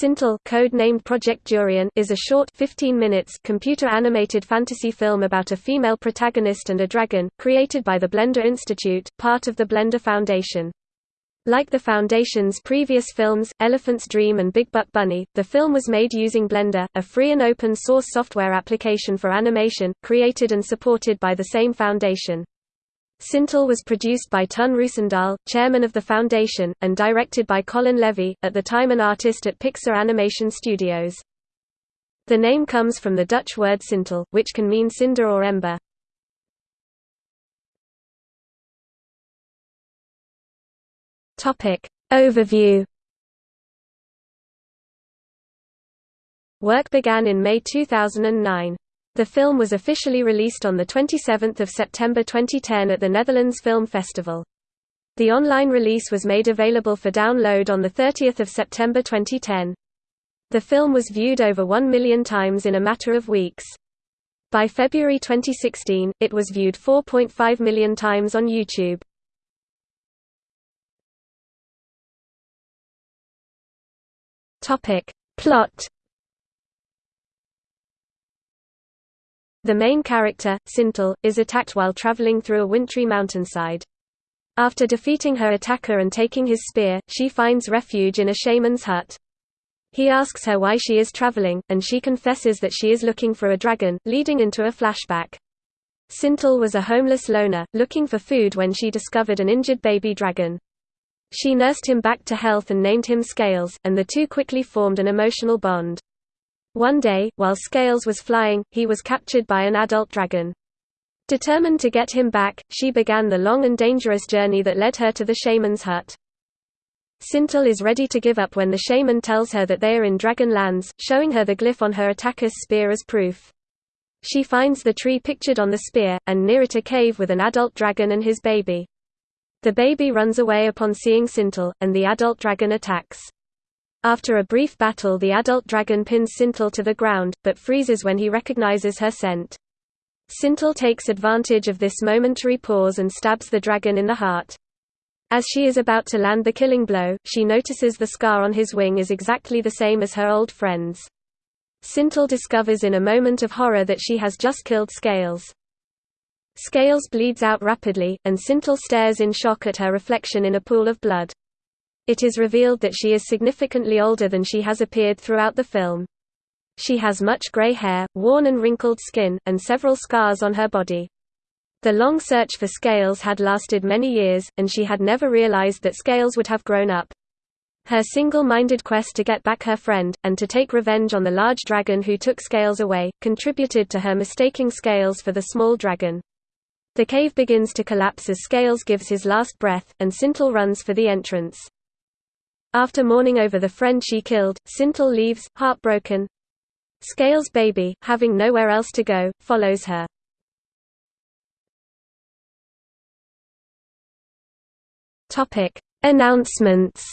Sintel code-named Project Durian is a short 15 minutes computer-animated fantasy film about a female protagonist and a dragon, created by the Blender Institute, part of the Blender Foundation. Like the Foundation's previous films, Elephant's Dream and Big Buck Bunny, the film was made using Blender, a free and open-source software application for animation, created and supported by the same foundation. Sintel was produced by Ton Roosendaal, chairman of the foundation, and directed by Colin Levy, at the time an artist at Pixar Animation Studios. The name comes from the Dutch word sintel, which can mean cinder or ember. Overview Work began in May 2009. The film was officially released on 27 September 2010 at the Netherlands Film Festival. The online release was made available for download on 30 September 2010. The film was viewed over 1 million times in a matter of weeks. By February 2016, it was viewed 4.5 million times on YouTube. Plot The main character, Sintel, is attacked while traveling through a wintry mountainside. After defeating her attacker and taking his spear, she finds refuge in a shaman's hut. He asks her why she is traveling, and she confesses that she is looking for a dragon, leading into a flashback. Sintel was a homeless loner, looking for food when she discovered an injured baby dragon. She nursed him back to health and named him Scales, and the two quickly formed an emotional bond. One day, while Scales was flying, he was captured by an adult dragon. Determined to get him back, she began the long and dangerous journey that led her to the shaman's hut. Sintel is ready to give up when the shaman tells her that they are in Dragon Lands, showing her the glyph on her attacker's spear as proof. She finds the tree pictured on the spear, and near it a cave with an adult dragon and his baby. The baby runs away upon seeing Sintel, and the adult dragon attacks. After a brief battle the adult dragon pins Sintel to the ground, but freezes when he recognizes her scent. Sintel takes advantage of this momentary pause and stabs the dragon in the heart. As she is about to land the killing blow, she notices the scar on his wing is exactly the same as her old friend's. Sintel discovers in a moment of horror that she has just killed Scales. Scales bleeds out rapidly, and Sintel stares in shock at her reflection in a pool of blood. It is revealed that she is significantly older than she has appeared throughout the film. She has much gray hair, worn and wrinkled skin, and several scars on her body. The long search for Scales had lasted many years, and she had never realized that Scales would have grown up. Her single-minded quest to get back her friend, and to take revenge on the large dragon who took Scales away, contributed to her mistaking Scales for the small dragon. The cave begins to collapse as Scales gives his last breath, and Sintel runs for the entrance. After mourning over the friend she killed, Sintel leaves, heartbroken. Scales' baby, having nowhere else to go, follows her. Topic: Announcements.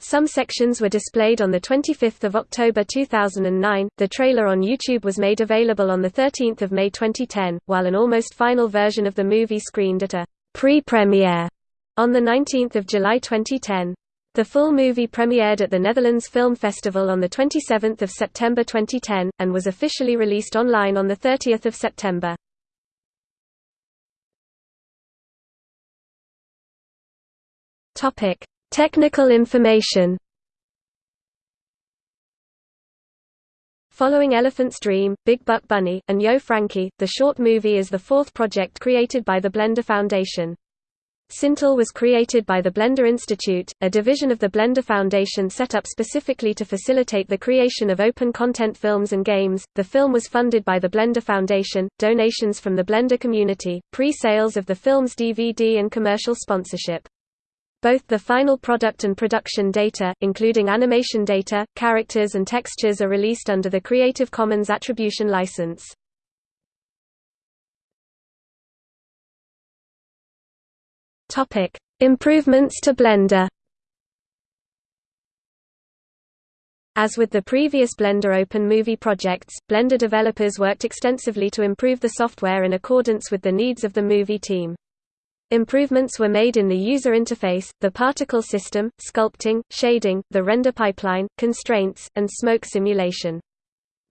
Some sections were displayed on the 25th of October 2009, the trailer on YouTube was made available on the 13th of May 2010, while an almost final version of the movie screened at a pre-premiere on 19 July 2010. The full movie premiered at the Netherlands Film Festival on 27 September 2010, and was officially released online on 30 September. Technical information Following Elephant's Dream, Big Buck Bunny, and Yo Frankie, the short movie is the fourth project created by the Blender Foundation. Sintel was created by the Blender Institute, a division of the Blender Foundation set up specifically to facilitate the creation of open content films and games. The film was funded by the Blender Foundation, donations from the Blender community, pre-sales of the film's DVD and commercial sponsorship. Both the final product and production data, including animation data, characters and textures are released under the Creative Commons Attribution license. Topic: Improvements to Blender. As with the previous Blender Open Movie projects, Blender developers worked extensively to improve the software in accordance with the needs of the movie team. Improvements were made in the user interface, the particle system, sculpting, shading, the render pipeline, constraints, and smoke simulation.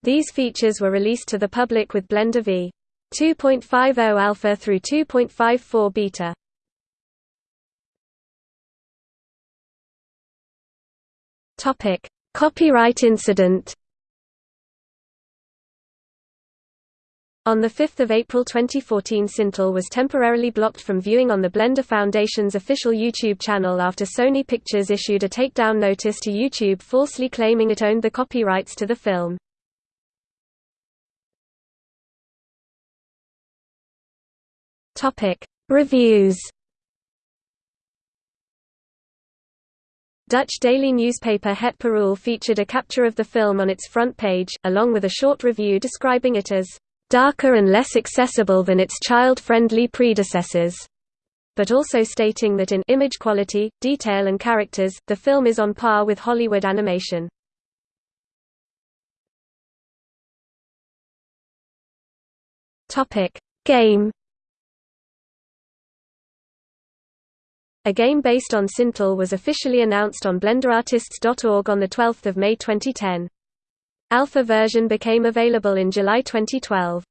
These features were released to the public with Blender v. 2.50 alpha through 2.54 beta. Topic: Copyright incident. On 5 April 2014 Sintel was temporarily blocked from viewing on the Blender Foundation's official YouTube channel after Sony Pictures issued a takedown notice to YouTube falsely claiming it owned the copyrights to the film. Reviews Dutch daily newspaper Het Parool featured a capture of the film on its front page, along with a short review describing it as darker and less accessible than its child-friendly predecessors, but also stating that in image quality, detail and characters, the film is on par with Hollywood animation. Topic: Game A game based on Sintel was officially announced on BlenderArtists.org on 12 May 2010. Alpha version became available in July 2012.